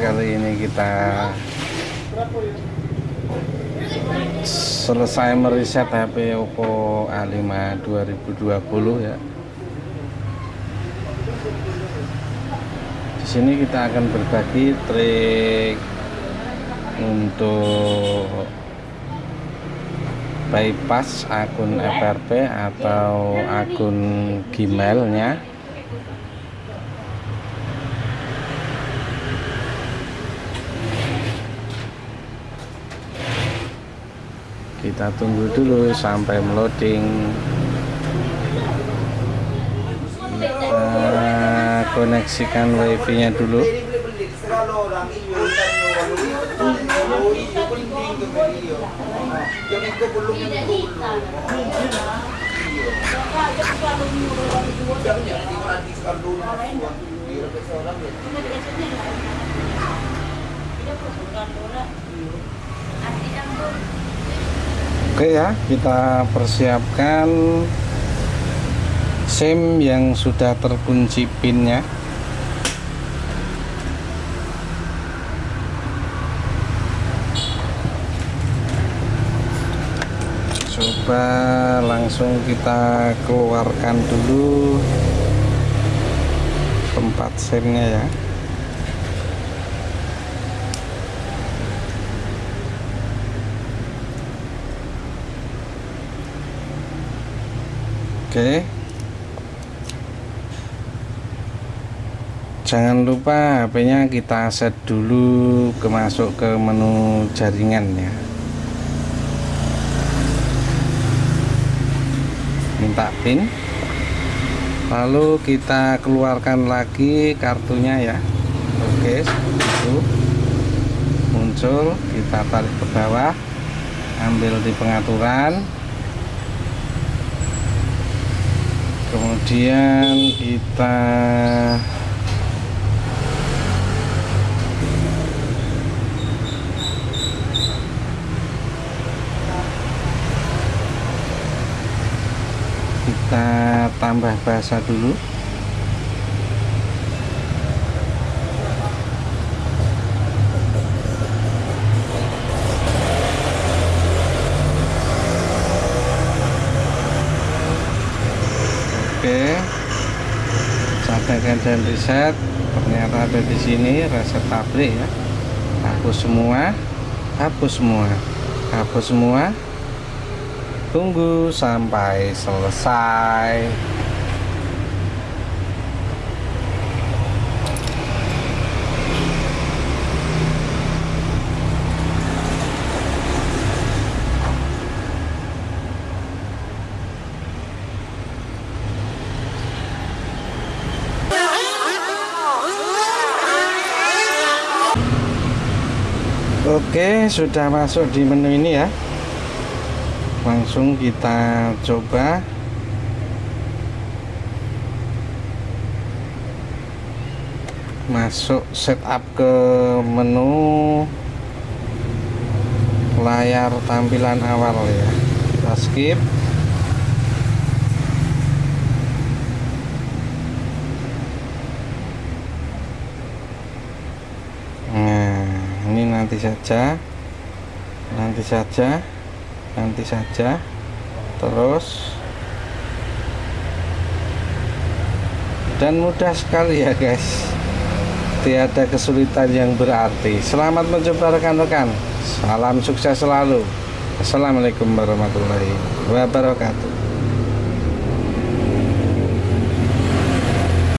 kali ini kita selesai meriset HP Oppo A5 2020 ya. Di sini kita akan berbagi trik untuk bypass akun FRP atau akun Gmailnya kita tunggu dulu sampai meloading. Kita koneksikan wifi nya dulu Oke ya, kita persiapkan SIM yang sudah terkunci pinnya. Coba langsung kita keluarkan dulu tempat SIM-nya ya. Oke. Jangan lupa HP-nya kita set dulu ke masuk ke menu jaringan ya. Minta PIN. Lalu kita keluarkan lagi kartunya ya. Oke, itu muncul, kita tarik ke bawah, ambil di pengaturan, kemudian kita kita tambah bahasa dulu oke catatkan dan reset ternyata ada di sini reset pabrik ya. Hapus semua hapus semua hapus semua. Tunggu sampai selesai Oke, sudah masuk di menu ini ya. Langsung kita coba. Masuk setup ke menu layar tampilan awal ya. Kita skip. Nah, ini nanti saja. Nanti saja. Nanti saja. Terus. Dan mudah sekali ya guys. Tiada kesulitan yang berarti. Selamat mencoba rekan-rekan. Salam sukses selalu. Assalamualaikum warahmatullahi wabarakatuh